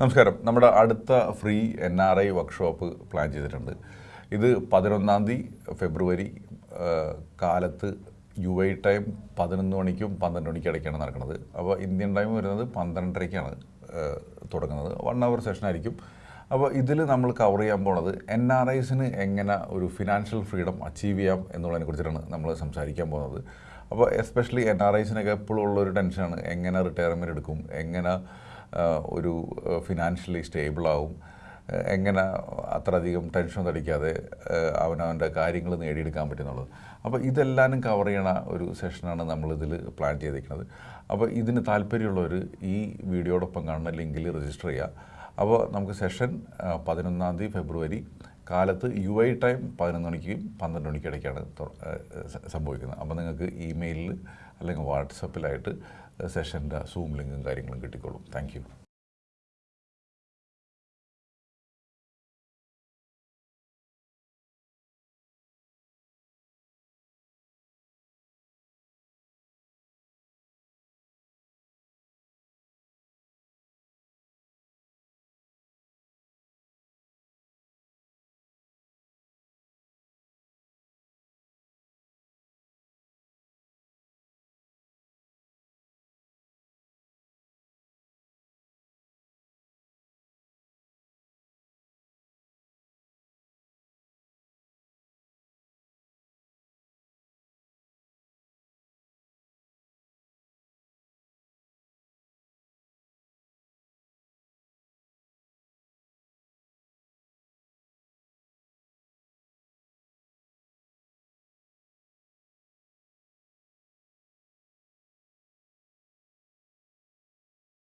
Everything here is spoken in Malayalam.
നമസ്കാരം. നമ്മുടെ അടുത്ത free N R I workshop plan ചെയ്തിട്ടുണ്ട്. ഇത് പതിനൊന്നാം തീയതി ഫെബ്രുവരി കാലത്ത് യു ഐ ടൈം പതിനൊന്ന് മണിക്കും പന്ത്രണ്ട് മണിക്കും ഇടയ്ക്കാണ് നടക്കുന്നത്. അപ്പോൾ ഇന്ത്യൻ ടൈം വരുന്നത് പന്ത്രണ്ടരയ്ക്കാണ് തുടങ്ങുന്നത്. വൺ അവർ സെഷൻ ആയിരിക്കും. അപ്പോൾ ഇതിൽ നമ്മൾ കവർ ചെയ്യാൻ പോണത് എൻ ആർ ഐസിന് എങ്ങനെ ഒരു ഫിനാൻഷ്യൽ ഫ്രീഡം അച്ചീവ് ചെയ്യാം എന്നുള്ളതിനെ കുറിച്ചിട്ടാണ് നമ്മൾ സംസാരിക്കാൻ പോകുന്നത് അപ്പോൾ എസ്പെഷ്യലി എൻ ആർ ഐസിനൊക്കെ എപ്പോഴും ഉള്ളൊരു ടെൻഷനാണ് എങ്ങനെ റിട്ടയർമെന്റ് എടുക്കും? എങ്ങനെ ഒരു ഫിനാൻഷ്യലി സ്റ്റേബിളാവും എങ്ങനെ അത്രയധികം ടെൻഷൻ തടിക്കാതെ അവനവന്റെ കാര്യങ്ങൾ നേടിയെടുക്കാൻ പറ്റുന്നുള്ളത്. അപ്പോൾ ഇതെല്ലാനും കവർ ചെയ്യണ ഒരു സെഷനാണ് നമ്മളിതിൽ പ്ലാൻ ചെയ്തിരിക്കുന്നത്. അപ്പോൾ ഇതിന് താല്പര്യമുള്ളവർ ഈ വീഡിയോടൊപ്പം കാണുന്ന ലിങ്കിൽ രജിസ്റ്റർ ചെയ്യുക. അപ്പോൾ നമുക്ക് സെഷൻ പതിനൊന്നാം തീയതി ഫെബ്രുവരി കാലത്ത് യു ഐ ടൈം പതിനൊന്ന് മണിക്കും പന്ത്രണ്ട് മണിക്കും ഇടയ്ക്കാണ് സംഭവിക്കുന്നത്. അപ്പോൾ നിങ്ങൾക്ക് ഇമെയിലിൽ അല്ലെങ്കിൽ വാട്സപ്പിലായിട്ട് സെഷന്റെ സൂം ലിങ്കും കാര്യങ്ങളും കിട്ടിക്കോളും. താങ്ക്